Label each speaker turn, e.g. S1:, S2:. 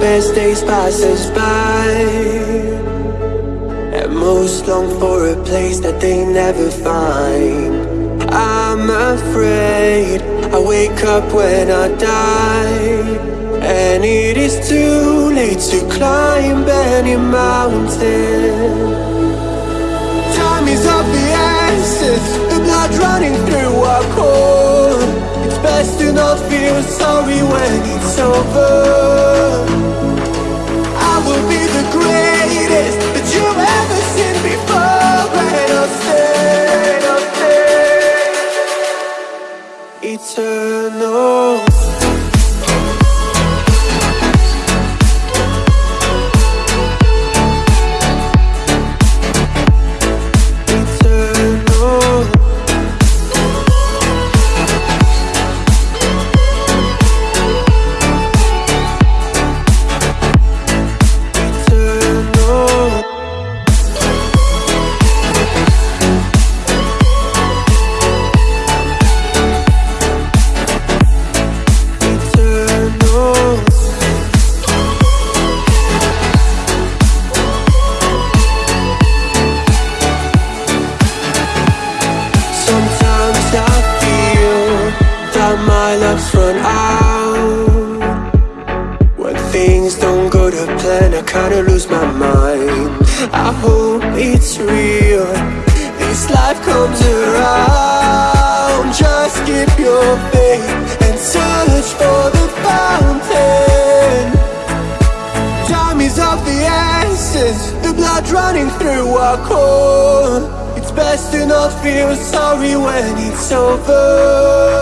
S1: best days pass us by. And most long for a place that they never find. I'm afraid I wake up when I die. And it is too late to climb any mountain over my luck's run out. When things don't go to plan, I kinda lose my mind. I hope it's real, this life comes around. Just keep your faith and search for the fountain. Time is of the essence. The blood running through our core. It's best to not feel sorry when it's over